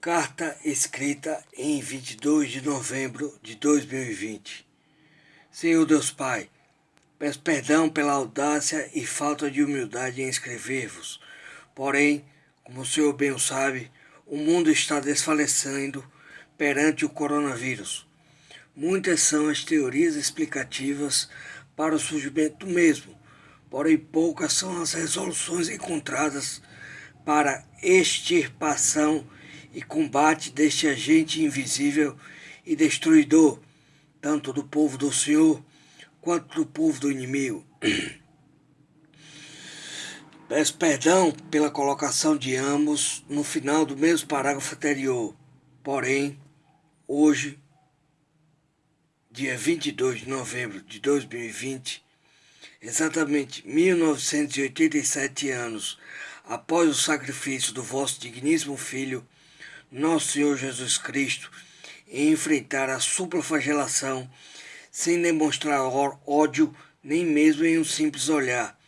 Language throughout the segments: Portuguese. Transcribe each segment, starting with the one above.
Carta escrita em 22 de novembro de 2020. Senhor Deus Pai, peço perdão pela audácia e falta de humildade em escrever-vos. Porém, como o Senhor bem sabe, o mundo está desfalecendo perante o coronavírus. Muitas são as teorias explicativas para o surgimento do mesmo, porém poucas são as resoluções encontradas para extirpação e combate deste agente invisível e destruidor, tanto do povo do Senhor quanto do povo do inimigo. Peço perdão pela colocação de ambos no final do mesmo parágrafo anterior. Porém, hoje, dia 22 de novembro de 2020, exatamente 1987 anos após o sacrifício do vosso digníssimo Filho, nosso Senhor Jesus Cristo e enfrentar a supraflagelação sem demonstrar ódio nem mesmo em um simples olhar,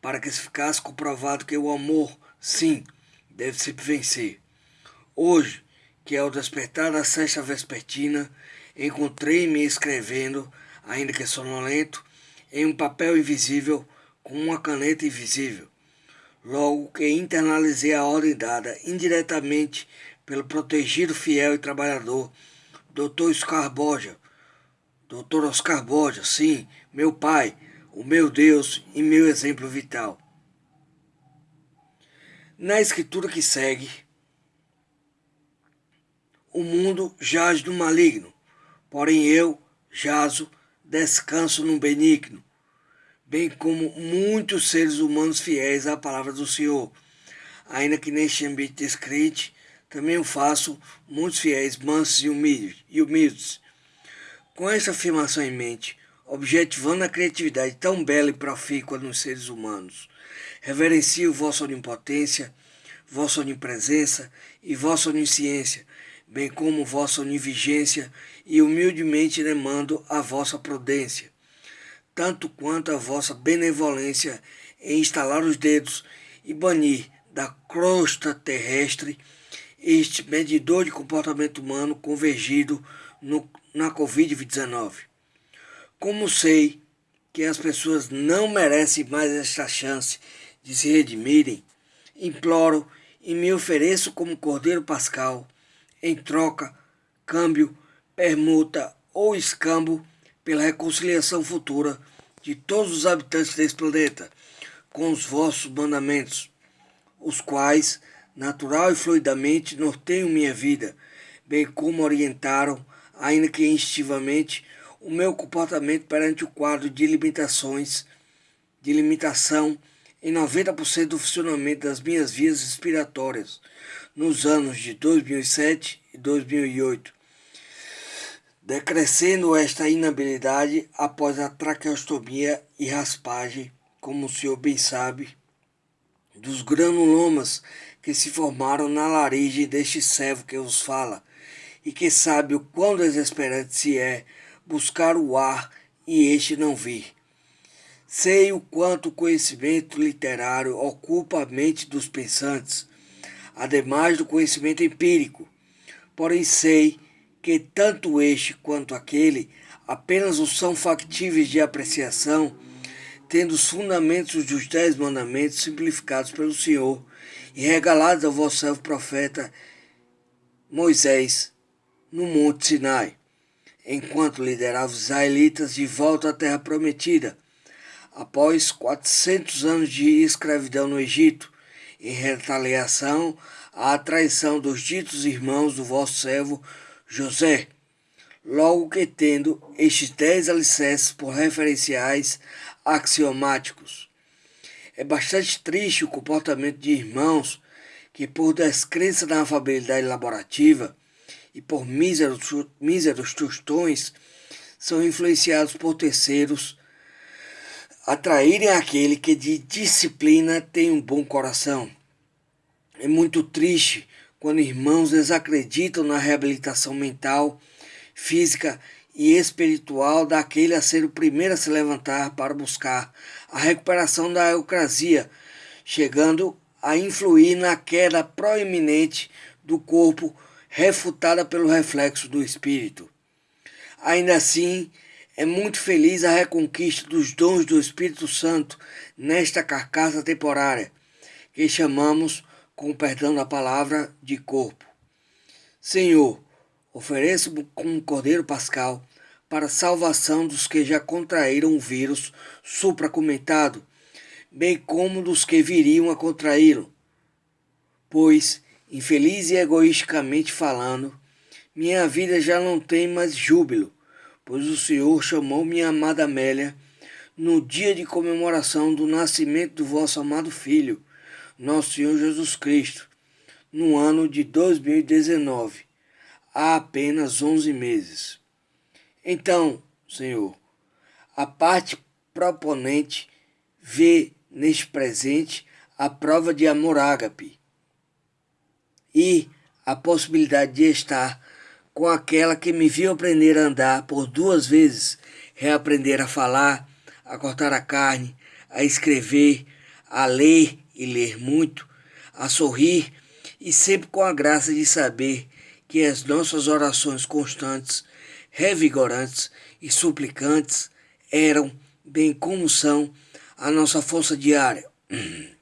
para que se ficasse comprovado que o amor, sim, deve se vencer. Hoje, que é o despertar da sexta vespertina, encontrei-me escrevendo, ainda que sonolento, em um papel invisível com uma caneta invisível. Logo que internalizei a ordem dada indiretamente pelo protegido fiel e trabalhador, Dr. Oscar Borja. Dr. Oscar Borja, sim, meu pai, o meu Deus e meu exemplo vital. Na escritura que segue, o mundo jaz no maligno, porém eu jazo, descanso no benigno, bem como muitos seres humanos fiéis à palavra do Senhor, ainda que neste ambiente descrente também o faço muitos fiéis, mansos e humildes. Com essa afirmação em mente, objetivando a criatividade tão bela e profícua nos seres humanos, reverencio vossa onipotência, vossa onipresença e vossa onisciência, bem como vossa onivigência, e humildemente demando a vossa prudência, tanto quanto a vossa benevolência em instalar os dedos e banir da crosta terrestre este medidor de comportamento humano convergido no, na Covid-19. Como sei que as pessoas não merecem mais esta chance de se redimirem, imploro e me ofereço como Cordeiro Pascal, em troca, câmbio, permuta ou escambo pela reconciliação futura de todos os habitantes desse planeta com os vossos mandamentos, os quais natural e fluidamente norteiam minha vida, bem como orientaram, ainda que instintivamente, o meu comportamento perante o quadro de limitações, de limitação em 90% do funcionamento das minhas vias respiratórias nos anos de 2007 e 2008, decrescendo esta inabilidade após a traqueostomia e raspagem, como o senhor bem sabe, dos granulomas que se formaram na laringe deste servo que os fala, e que sabe o quão desesperante se é buscar o ar e este não vir. Sei o quanto o conhecimento literário ocupa a mente dos pensantes, ademais do conhecimento empírico, porém sei que tanto este quanto aquele apenas o são factíveis de apreciação, tendo os fundamentos dos dez mandamentos simplificados pelo Senhor e regalados ao vosso servo profeta Moisés no Monte Sinai, enquanto liderava os israelitas de volta à terra prometida, após 400 anos de escravidão no Egito, em retaliação à traição dos ditos irmãos do vosso servo José, logo que tendo estes dez alicerces por referenciais axiomáticos. É bastante triste o comportamento de irmãos que, por descrença na afabilidade laborativa e por míseros, míseros tostões, são influenciados por terceiros atraírem aquele que de disciplina tem um bom coração. É muito triste quando irmãos desacreditam na reabilitação mental, física espiritual daquele a ser o primeiro a se levantar para buscar a recuperação da eucrasia, chegando a influir na queda proeminente do corpo refutada pelo reflexo do Espírito. Ainda assim, é muito feliz a reconquista dos dons do Espírito Santo nesta carcaça temporária, que chamamos, com perdão da palavra, de corpo. Senhor, ofereço-me como um cordeiro pascal para a salvação dos que já contraíram o vírus supracomentado, bem como dos que viriam a contraí-lo. Pois, infeliz e egoisticamente falando, minha vida já não tem mais júbilo, pois o Senhor chamou minha amada Amélia no dia de comemoração do nascimento do vosso amado Filho, nosso Senhor Jesus Cristo, no ano de 2019, há apenas 11 meses. Então, Senhor, a parte proponente vê neste presente a prova de amor ágape e a possibilidade de estar com aquela que me viu aprender a andar por duas vezes, reaprender a falar, a cortar a carne, a escrever, a ler e ler muito, a sorrir e sempre com a graça de saber que as nossas orações constantes, revigorantes e suplicantes eram, bem como são, a nossa força diária.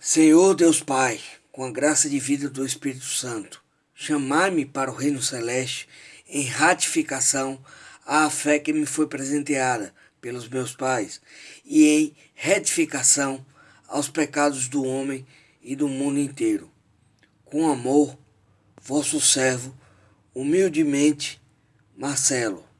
Senhor Deus Pai, com a graça de vida do Espírito Santo, chamai-me para o reino celeste em ratificação à fé que me foi presenteada pelos meus pais e em retificação aos pecados do homem e do mundo inteiro. Com amor, vosso servo, humildemente, Marcelo.